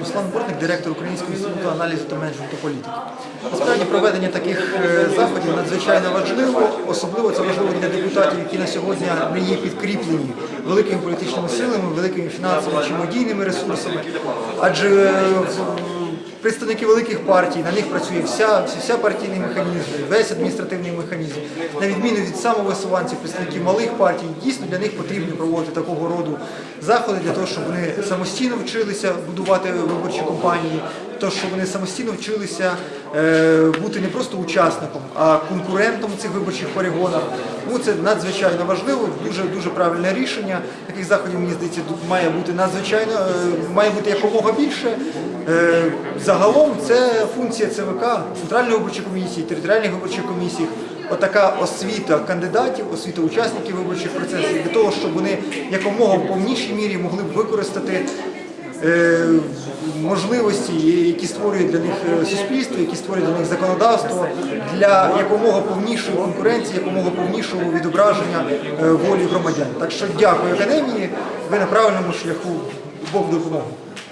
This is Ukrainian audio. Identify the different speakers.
Speaker 1: Руслан Бортник, директор Українського інституту аналізу та менеджменту політики. Насправді проведення таких е, заходів надзвичайно важливо, особливо це важливо для депутатів, які на сьогодні не є підкріплені великими політичними силами, великими фінансовими чи медійними ресурсами. Адже е, представники великих партій, на них працює вся, вся партійний механізм, весь адміністративний механізм. На відміну від самовисуванців, представників малих партій, дійсно для них потрібно проводити такого роду заходи для того, щоб вони самостійно вчилися будувати виборчі кампанії, для того, щоб вони самостійно вчилися е, бути не просто учасником, а конкурентом цих виборчих перегонах. Тому це надзвичайно важливо, дуже дуже правильне рішення. Таких заходів мені здається має бути надзвичайно е, має бути якомога більше. Е, Загалом це функція ЦВК, Центральної виборчої комісії, територіальних виборчих комісій. Отака освіта кандидатів, освіта учасників виборчих процесів для того, щоб вони якомога в повнішій мірі могли б використати можливості, які створює для них е, суспільство, які створює для них законодавство, для якомога повнішої конкуренції, якомога повнішого відображення е, волі громадян. Так що дякую академії. Ви на правильному шляху Бог допомогу.